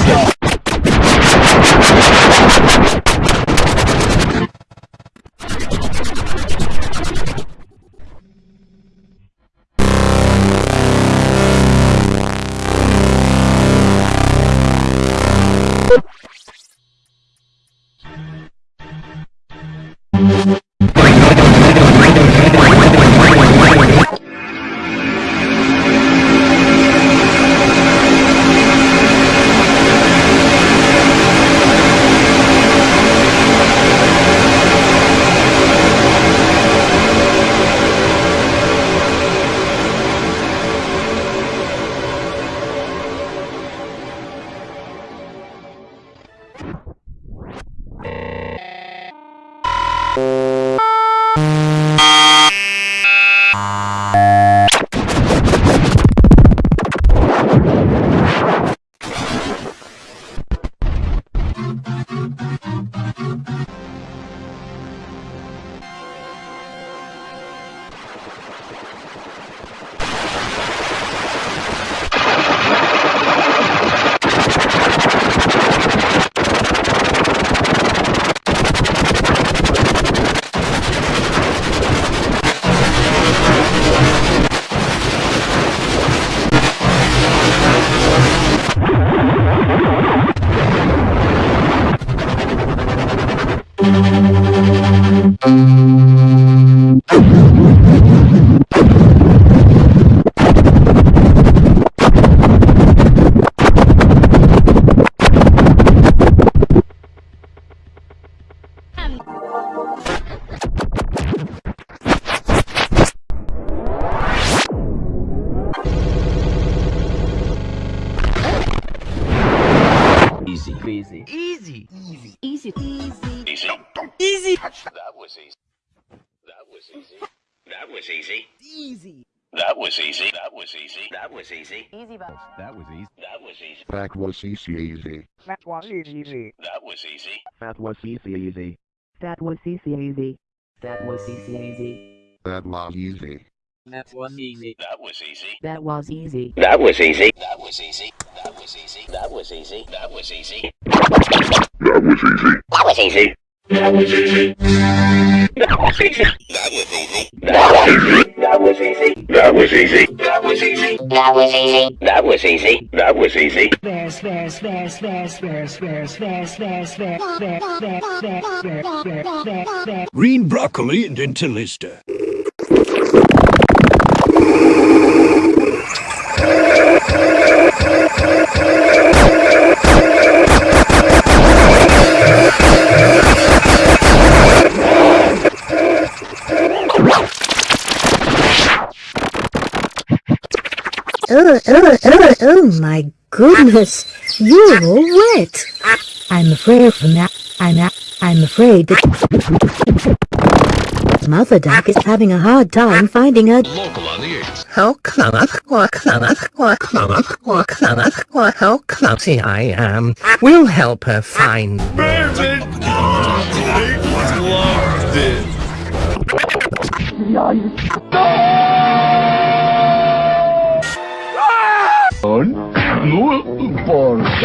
발견 Easy. Easy. Easy. Easy. Easy. Easy. Easy. That was easy. That was easy. That was easy. Easy. That was easy. That was easy. That was easy. Easy bus. That was easy. That was easy. That was easy easy. That was easy. That was easy. That was easy easy. That was easy easy. That was easy easy. That was easy. That was easy. That was easy. That was easy. That was easy. That was easy. That was easy. That was easy. That was easy. That was easy. That was easy. That was easy. That was easy. That was easy. That was easy. That was easy. That was easy. That was easy. That was easy. That was easy. Bears, bears, bears, bears, bears, bears, bears, bears, bears, bears, bears, bears, bears. Green broccoli and Intellista. Oh, oh, oh, oh my goodness. You're all wet. I'm afraid from that. I'm a, I'm afraid that Mother Duck is having a hard time finding a Local on the 8th. How clumsy, how clumsy I am. We'll help her find. Mira, está acercando el televisor.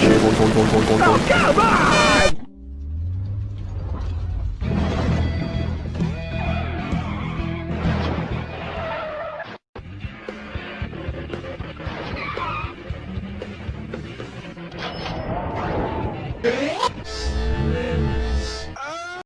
Go, go, go, go, go, go.